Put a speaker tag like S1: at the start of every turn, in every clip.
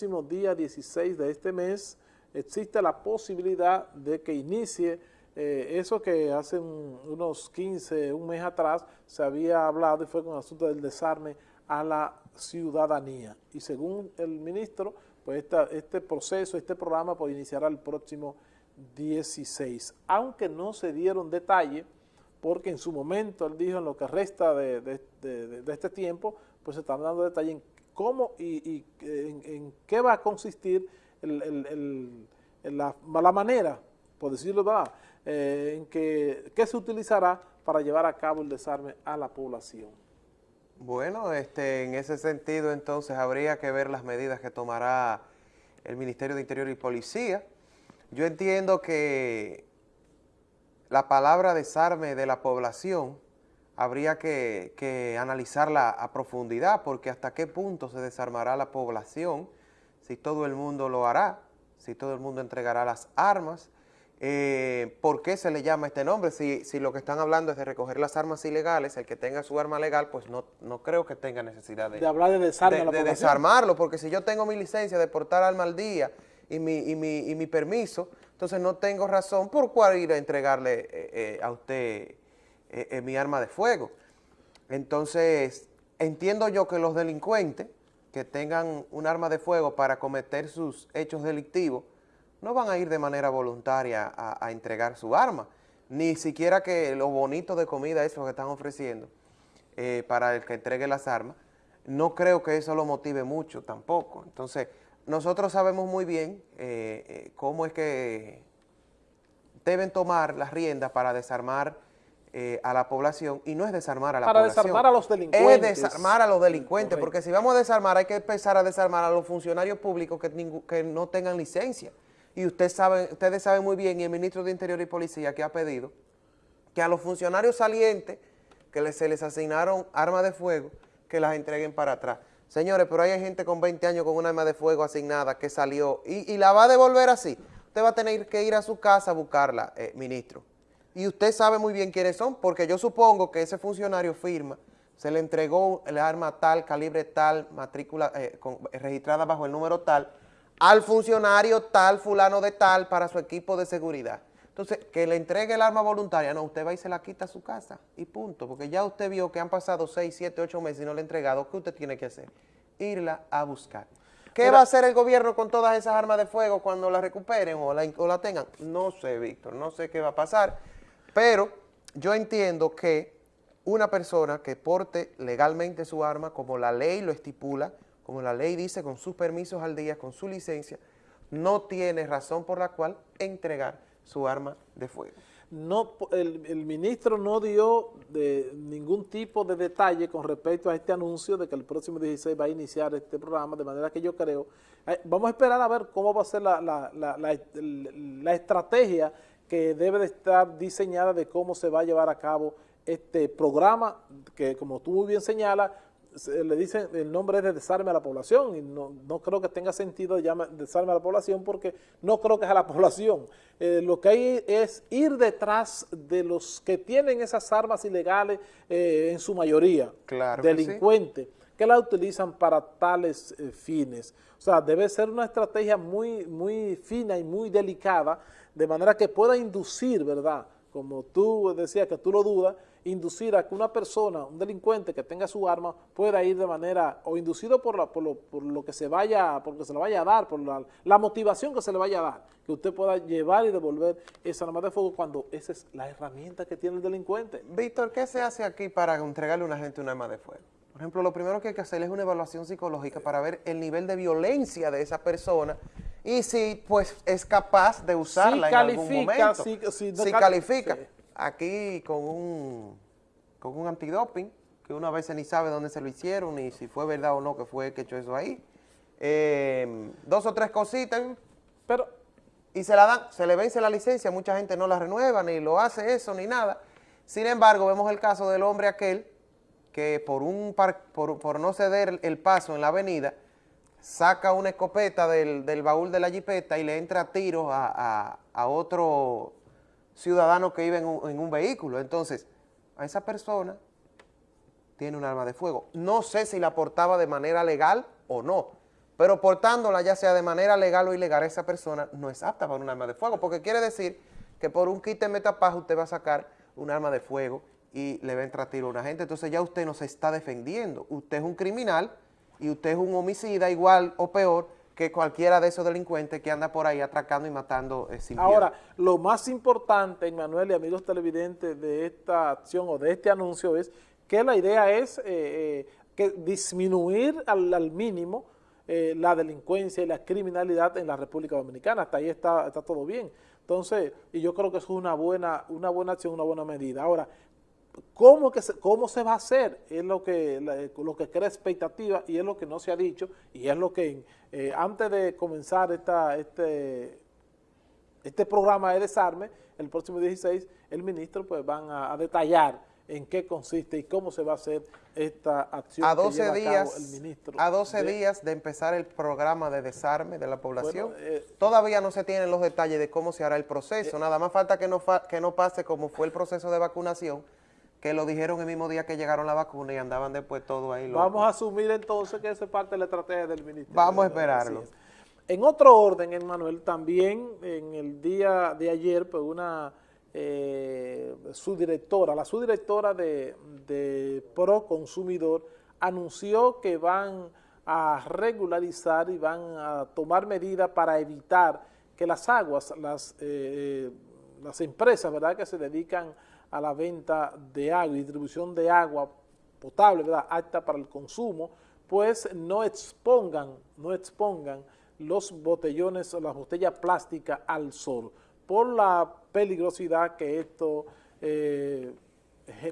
S1: próximo día 16 de este mes existe la posibilidad de que inicie eh, eso que hace unos 15, un mes atrás se había hablado y fue con el asunto del desarme a la ciudadanía. Y según el ministro, pues este proceso, este programa, pues iniciará el próximo 16. Aunque no se dieron detalles, porque en su momento él dijo en lo que resta de, este tiempo, pues se están dando detalles en cómo y, en, qué va a consistir la, manera, por decirlo verdad, eh, en que, qué se utilizará para llevar a cabo el desarme a la población.
S2: Bueno, este, en ese sentido entonces habría que ver las medidas que tomará el Ministerio de Interior y Policía. Yo entiendo que la palabra desarme de la población habría que, analizarla a profundidad, porque hasta qué punto se desarmará la población, si todo el mundo lo hará, si todo el mundo entregará las armas, eh, ¿por qué se le llama este nombre? Si, si, lo que están hablando es de recoger las armas ilegales, el que tenga su arma legal, pues no, no creo que tenga necesidad de,
S1: de hablar de, desarme
S2: de, desarmarlo, porque si yo tengo mi licencia de portar arma al día y mi, y mi, y mi permiso, entonces no tengo razón por cuál ir a entregarle eh, eh, a usted eh, mi arma de fuego. Entonces, entiendo yo que los delincuentes que tengan un arma de fuego para cometer sus hechos delictivos no van a ir de manera voluntaria a, entregar su arma, ni siquiera que lo bonito de comida eso que están ofreciendo eh, para el que entregue las armas, no creo que eso lo motive mucho tampoco. Entonces, nosotros sabemos muy bien eh, cómo es que deben tomar las riendas para desarmar eh, a la población y no es desarmar a la
S1: Para
S2: población.
S1: desarmar a los delincuentes.
S2: Es desarmar a los delincuentes, porque si vamos a desarmar hay que empezar a desarmar a los funcionarios públicos que, que no tengan licencia. Y usted sabe, ustedes saben muy bien, y el ministro de Interior y Policía que ha pedido que a los funcionarios salientes que se les asignaron armas de fuego, que las entreguen para atrás. Señores, pero hay gente con 20 años con una arma de fuego asignada que salió y, la va a devolver así. Usted va a tener que ir a su casa a buscarla, eh, ministro y usted sabe muy bien quiénes son, porque yo supongo que ese funcionario firma, se le entregó el arma tal, calibre tal, matrícula eh, registrada bajo el número tal, al funcionario tal, fulano de tal, para su equipo de seguridad. Entonces, que le entregue el arma voluntaria, no, usted va y se la quita a su casa y punto, porque ya usted vio que han pasado 6, 7, 8 meses y no le ha entregado, ¿qué usted tiene que hacer? Irla a buscar. ¿Qué va a hacer el gobierno con todas esas armas de fuego cuando las recuperen o la, o la tengan? No sé, Víctor, no sé qué va a pasar. Pero yo entiendo que una persona que porte legalmente su arma, como la ley lo estipula, como la ley dice, con sus permisos al día, con su licencia, no tiene razón por la cual entregar su arma de fuego.
S1: No, el, ministro no dio de ningún tipo de detalle con respecto a este anuncio de que el próximo 16 va a iniciar este programa, de manera que yo creo, eh, vamos a esperar a ver cómo va a ser la estrategia que debe de estar diseñada de cómo se va a llevar a cabo este programa, que como tú muy bien señalas, le dicen el nombre es de desarme a la población y no, creo que tenga sentido llamar desarme a la población porque no creo que es a la población. Eh, lo que hay es ir detrás de los que tienen esas armas ilegales eh, en su mayoría, delincuentes, que, la utilizan para tales eh, fines. O sea, debe ser una estrategia muy, muy fina y muy delicada de manera que pueda inducir, ¿verdad?, como tú decías que tú lo dudas, inducir a que una persona, un delincuente que tenga su arma, pueda ir de manera, o inducido por, la, por, lo, por lo que se vaya, por se le vaya a dar, por la, motivación que se le vaya a dar, que usted pueda llevar y devolver esa arma de fuego cuando esa es la herramienta que tiene el delincuente.
S2: Víctor, ¿qué se hace aquí para entregarle a una gente un arma de fuego? Por ejemplo, lo primero que hay que hacer es una evaluación psicológica para ver el nivel de violencia de esa persona y si pues es capaz de usarla en algún momento. Si, califica. Aquí con un, con un antidoping, que una vez ni sabe dónde se lo hicieron, ni si fue verdad o no que fue que echó eso ahí. Em, dos o tres cositas, pero y se la dan, se le vence la licencia, mucha gente no la renueva, ni lo hace eso, ni nada. Sin embargo, vemos el caso del hombre aquel que por, un por, por no ceder el paso en la avenida, saca una escopeta del, baúl de la jipeta y le entra a tiros a, otro ciudadano que iba en un, vehículo. Entonces, a esa persona tiene un arma de fuego. No sé si la portaba de manera legal o no, pero portándola ya sea de manera legal o ilegal, esa persona no es apta para un arma de fuego, porque quiere decir que por un kit de metapaja usted va a sacar un arma de fuego y le va a entrar tiro a una gente, entonces ya usted no se está defendiendo, usted es un criminal y usted es un homicida igual o peor que cualquiera de esos delincuentes que anda por ahí atracando y matando eh, sin
S1: Ahora, lo más importante, Manuel y amigos televidentes, de esta acción o de este anuncio es que la idea es eh, eh, que disminuir al, mínimo la delincuencia y la criminalidad en la República Dominicana. Hasta ahí está, está todo bien. Entonces, y yo creo que eso es una buena, una buena acción, una buena medida. Ahora, ¿Cómo, que se, ¿Cómo se va a hacer? Es lo que, lo que crea expectativa y es lo que no se ha dicho y es lo que eh, antes de comenzar esta, este, este programa de desarme, el próximo 16, el ministro pues van a, detallar en qué consiste y cómo se va a hacer esta acción
S2: a 12 días, el ministro. A 12 días de empezar el programa de desarme de la población, eh, todavía no se tienen los detalles de cómo se hará el proceso, eh, nada más falta que no, que no pase como fue el proceso de vacunación, que lo dijeron el mismo día que llegaron la vacuna y andaban después todo ahí.
S1: Vamos a asumir entonces que eso es parte de la estrategia del ministerio.
S2: Vamos a esperarlo.
S1: En otro orden, Emmanuel, también en el día de ayer, pues una eh, subdirectora, la subdirectora de, de Pro Consumidor anunció que van a regularizar y van a tomar medidas para evitar que las aguas, las, eh, eh, las empresas ¿verdad? que se dedican a la venta de agua y distribución de agua potable, ¿verdad? apta para el consumo, pues no expongan, no expongan los botellones o las botellas plásticas al sol por la peligrosidad que esto eh,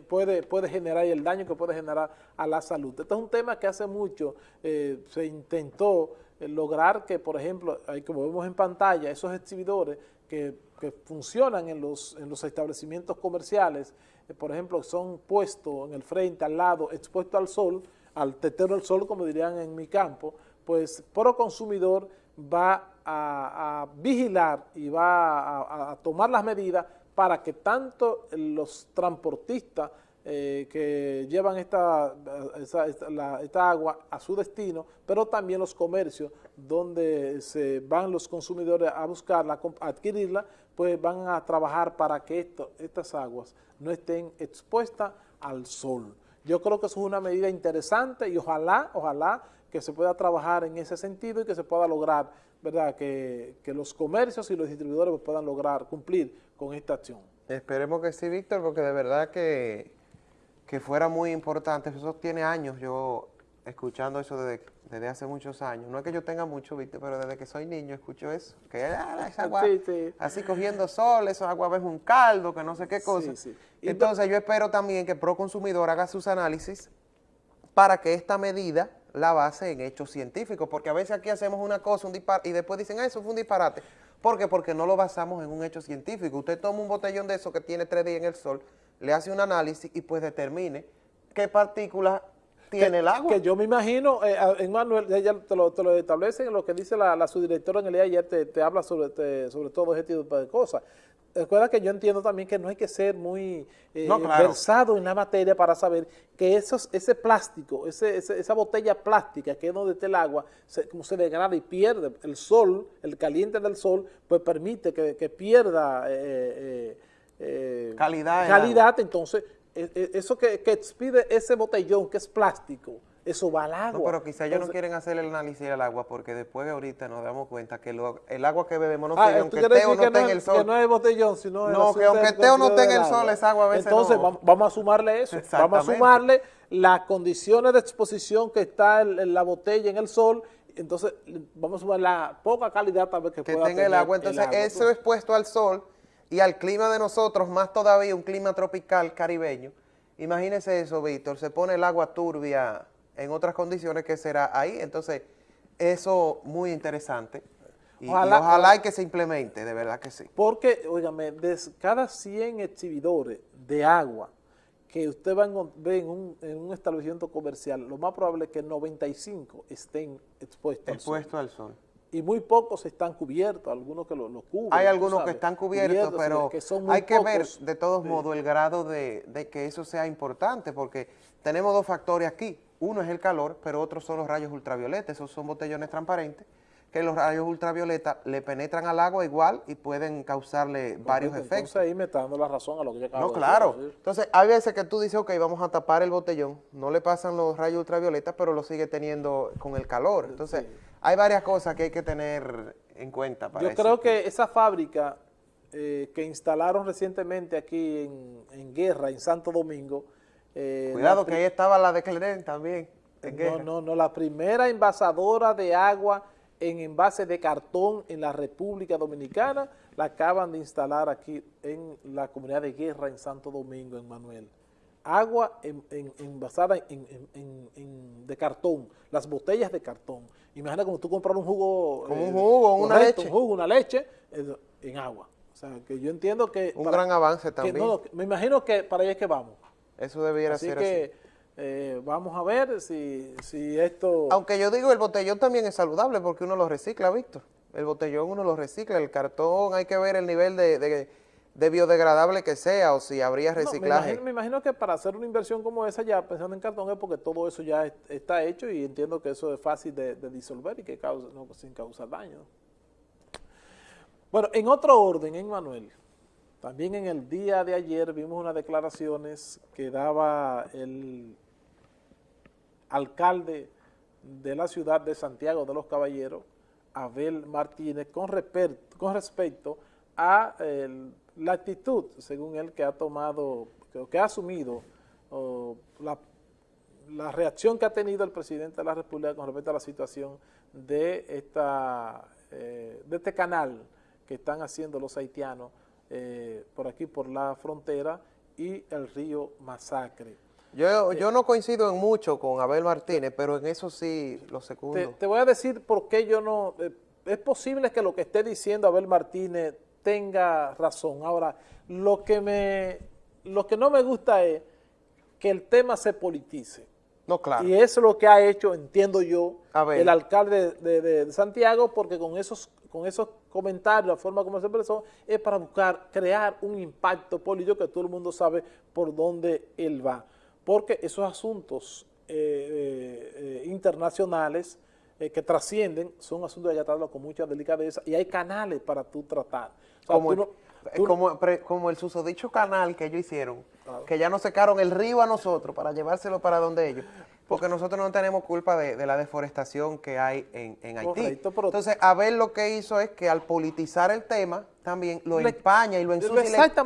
S1: puede, puede generar y el daño que puede generar a la salud. Este es un tema que hace mucho eh, se intentó eh, lograr que, por ejemplo, como vemos en pantalla, esos exhibidores que, funcionan en los, en los establecimientos comerciales, eh, por ejemplo, son puestos en el frente, al lado, expuestos al sol, al tetero del sol, como dirían en mi campo, pues Pro Consumidor va a, vigilar y va a, tomar las medidas para que tanto los transportistas eh, que llevan esta, esta, agua a su destino, pero también los comercios donde se van los consumidores a buscarla, a adquirirla, pues van a trabajar para que estas aguas no estén expuestas al sol. Yo creo que eso es una medida interesante y ojalá, ojalá que se pueda trabajar en ese sentido y que se pueda lograr, ¿verdad?, que, que los comercios y los distribuidores puedan lograr cumplir con esta acción.
S2: Esperemos que sí, Víctor, porque de verdad que que fuera muy importante, eso tiene años yo escuchando eso desde, desde hace muchos años, no es que yo tenga mucho, ¿viste? pero desde que soy niño escucho eso, que ah, esa agua así cogiendo sol, esa agua es un caldo, que no sé qué cosa. Entonces yo espero también que Pro Consumidor haga sus análisis para que esta medida la base en hechos científicos, porque a veces aquí hacemos una cosa un disparate, y después dicen, ah, eso fue un disparate. ¿Por qué? Porque no lo basamos en un hecho científico. Usted toma un botellón de eso que tiene tres días en el sol, le hace un análisis y pues determine qué partículas tiene el agua.
S1: Que yo me imagino, eh, en Manuel, ella te lo, te lo establece en lo que dice la, subdirectora en el día ayer, te, te habla sobre, sobre todo este tipo de cosas. Recuerda que yo entiendo también que no hay que ser muy eh, versado en la materia para saber que esos, ese plástico, ese, esa botella plástica que es donde está el agua, se, como se degrada y pierde el sol, el caliente del sol, pues permite que, pierda eh,
S2: eh, calidad,
S1: calidad entonces eso que, que expide ese botellón que es plástico, eso va al agua.
S2: No, pero quizá ellos no quieren hacer el análisis del agua porque después ahorita nos damos cuenta que el agua que bebemos no ah,
S1: tiene, aunque esté o no esté en el sol. Que no es botellón, sino
S2: No, que aunque esté o no esté en el sol, esa agua a veces
S1: Entonces vamos a sumarle eso, vamos a sumarle las condiciones de exposición que está en, la botella en el sol entonces vamos a sumar la poca calidad tal vez que, pueda
S2: tenga el agua. Entonces eso pues. expuesto al sol y al clima de nosotros, más todavía un clima tropical caribeño, imagínese eso, Víctor, se pone el agua turbia en otras condiciones que será ahí. Entonces, eso muy interesante. Y ojalá, que se implemente, de verdad que sí.
S1: Porque, óigame, de cada 100 exhibidores de agua que usted va a ver en un, establecimiento comercial, lo más probable es que 95 estén expuestos
S2: Expuestos al sol.
S1: Y muy pocos están cubiertos, algunos que lo, cubren.
S2: Hay algunos que están cubiertos, pero hay que ver de todos modos el grado de, de que eso sea importante, porque tenemos dos factores aquí uno es el calor, pero otros son los rayos ultravioletas, esos son botellones transparentes, que los rayos ultravioleta le penetran al agua igual y pueden causarle varios
S1: Entonces,
S2: efectos.
S1: ahí me está dando la razón a lo que yo acabo
S2: No,
S1: de
S2: claro. Entonces, hay veces que tú dices, ok, vamos a tapar el botellón, no le pasan los rayos ultravioletas, pero lo sigue teniendo con el calor. Entonces,
S1: Sí.
S2: Hay varias cosas que hay que tener en cuenta para
S1: Yo creo que esa fábrica eh, que instalaron recientemente aquí en, en Guerra, en Santo Domingo. eh,
S2: Cuidado que ahí estaba la de Cleren también. en
S1: No,
S2: guerra.
S1: no, no, la primera envasadora de agua en envase de cartón en la República Dominicana la acaban de instalar aquí en la comunidad de Guerra en Santo Domingo, en Manuel. Agua en- en- envasada en, en- en- en- de cartón, las botellas de cartón. Imagina como tú comprar un jugo.
S2: Como un jugo, una
S1: correcto,
S2: leche.
S1: Un jugo, una leche eh, en agua. O sea, que yo entiendo que...
S2: Un
S1: para-
S2: gran avance
S1: que
S2: también.
S1: no, me imagino que para allá es que vamos.
S2: Eso debiera
S1: Así
S2: ser
S1: que
S2: así.
S1: eh, vamos a ver si, si esto...
S2: Aunque yo digo, el botellón también es saludable porque uno lo recicla, Víctor. El botellón uno lo recicla, el cartón hay que ver el nivel de, de- de biodegradable que sea o si habría
S1: No, me,
S2: reciclaje.
S1: imagino, me imagino que para hacer una inversión como esa ya pensando en cartón es porque todo eso ya es- está hecho y entiendo que eso es fácil de, de disolver y que causa, no, sin causar daño. Bueno, en otro orden, en Manuel, también en el día de ayer vimos unas declaraciones que daba el alcalde de la ciudad de Santiago de los Caballeros, Abel Martínez, con, con respecto a el- la actitud, según él, que ha tomado, que, que ha asumido o la, la reacción que ha tenido el presidente de la República con respecto a la situación de, esta, eh, de este canal que están haciendo los haitianos eh, por aquí, por la frontera y el río Masacre.
S2: Yo, yo no coincido en mucho con Abel Martínez, pero en eso sí lo secundo.
S1: te voy a decir por qué yo no... eh, es posible que lo que esté diciendo Abel Martínez tenga razón. Ahora, lo que, me, lo que no me gusta es que el tema se politice.
S2: No, claro.
S1: Y eso es lo que ha hecho, entiendo yo, el alcalde de, de- de Santiago, porque con esos, con esos comentarios, la forma como se expresó, es para buscar crear un impacto político que todo el mundo sabe por dónde él va. Porque esos asuntos eh, eh, eh, internacionales eh, que trascienden son asuntos que tratarlos con mucha delicadeza y hay canales para tú tratar. O sea,
S2: como,
S1: tú no-
S2: el,
S1: tú no-
S2: como, pre- como el susodicho canal que ellos hicieron, que ya nos secaron el río a nosotros para llevárselo para donde ellos, porque nosotros no tenemos culpa de, de la deforestación que hay en, en Haití.
S1: Correcto, pero-
S2: Entonces, Abel lo que hizo es que al politizar el tema, también lo
S1: Le-
S2: empaña y lo ensucia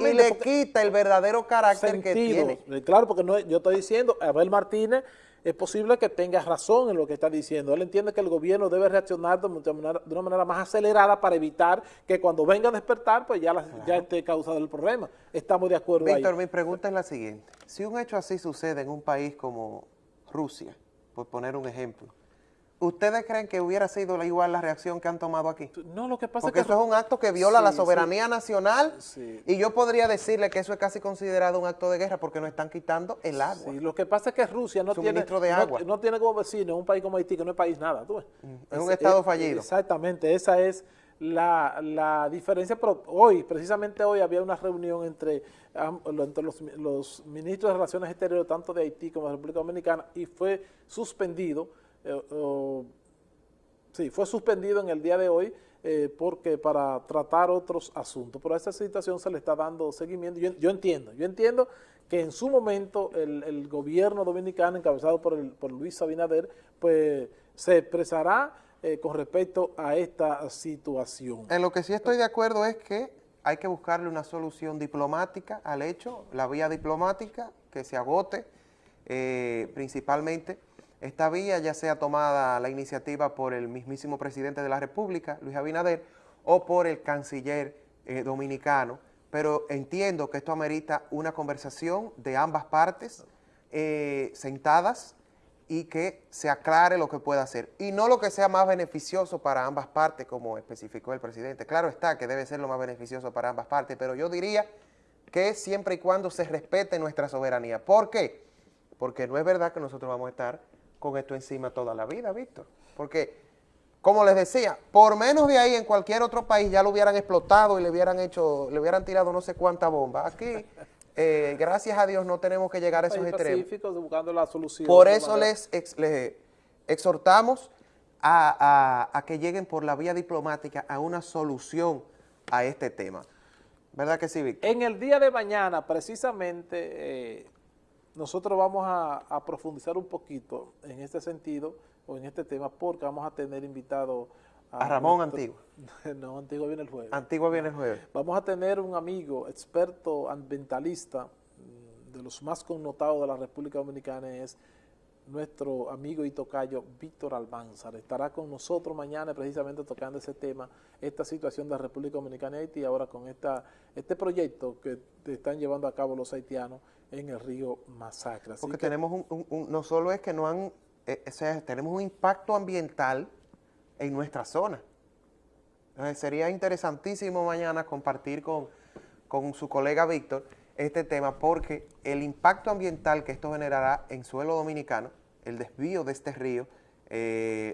S2: y le- quita el verdadero carácter que tiene.
S1: Eh, Claro, porque no, yo estoy diciendo, Abel Martínez es posible que tenga razón en lo que está diciendo. Él entiende que el gobierno debe reaccionar de una manera, de una manera más acelerada para evitar que cuando venga a despertar, pues ya, la- ya esté causado el problema. Estamos de acuerdo ahí.
S2: Víctor, mi pregunta es la siguiente. Si un hecho así sucede en un país como Rusia, por poner un ejemplo, ¿ustedes creen que hubiera sido la- igual la reacción que han tomado aquí?
S1: No, lo que pasa
S2: Porque
S1: es que...
S2: eso es un acto que viola la
S1: Sí,
S2: soberanía nacional
S1: Sí.
S2: y yo podría decirle que eso es casi considerado un acto de guerra porque nos están quitando el agua.
S1: Sí, lo que pasa es que Rusia no tiene,
S2: de agua.
S1: no, tiene como vecino un país como Haití, que no es país nada. ¿tú ves?
S2: es un estado fallido.
S1: Exactamente, esa es la, la diferencia. Pero hoy, precisamente hoy, había una reunión entre, entre los, los ministros de Relaciones Exteriores, tanto de Haití como de República Dominicana, y fue suspendido, eh, sí, fue suspendido en el día de hoy eh, porque para tratar otros asuntos. Pero a esa situación se le está dando seguimiento. Yo, entiendo, yo entiendo que en su momento el, gobierno dominicano, encabezado por Luis Abinader, pues se expresará eh, con respecto a esta situación.
S2: En lo que sí estoy de acuerdo es que hay que buscarle una solución diplomática al hecho, la vía diplomática que se agote, eh, principalmente esta vía ya sea tomada la iniciativa por el mismísimo presidente de la República, Luis Abinader, o por el canciller eh, dominicano, pero entiendo que esto amerita una conversación de ambas partes eh, sentadas y que se aclare lo que pueda hacer. Y no lo que sea más beneficioso para ambas partes, como especificó el presidente. Claro está que debe ser lo más beneficioso para ambas partes, pero yo diría que siempre y cuando se respete nuestra soberanía. ¿Por qué? Porque no es verdad que nosotros vamos a estar con esto encima toda la vida, Víctor. Porque, como les decía, por menos de ahí en cualquier otro país ya lo hubieran explotado y le hubieran hecho, le hubieran tirado no sé cuánta bomba. Aquí eh, gracias a Dios no tenemos que llegar a esos extremos.
S1: buscando la solución.
S2: Por eso les, ex- les exhortamos a, a- a que lleguen por la vía diplomática a una solución a este tema. ¿Verdad que sí, Víctor?
S1: En el día de mañana, precisamente, eh, nosotros vamos a, a profundizar un poquito en este sentido o en este tema porque vamos a tener invitado
S2: A Ramón
S1: nuestro-
S2: Antigua.
S1: no, Antigua viene el jueves.
S2: Antigua viene el jueves.
S1: Vamos a tener un amigo experto ambientalista, mm, de los más connotados de la República Dominicana, es nuestro amigo y tocayo Víctor Almanzar. Estará con nosotros mañana precisamente tocando ese tema, esta situación de la República Dominicana y Haití, ahora con esta, este proyecto que están llevando a cabo los haitianos en el río Masacre. Así
S2: Porque
S1: que
S2: tenemos un, un- un- no solo es que no han, eh, o sea, tenemos un impacto ambiental en nuestra zona. Entonces, sería interesantísimo mañana compartir con, con su colega Víctor este tema porque el impacto ambiental que esto generará en suelo dominicano, el desvío de este río, eh,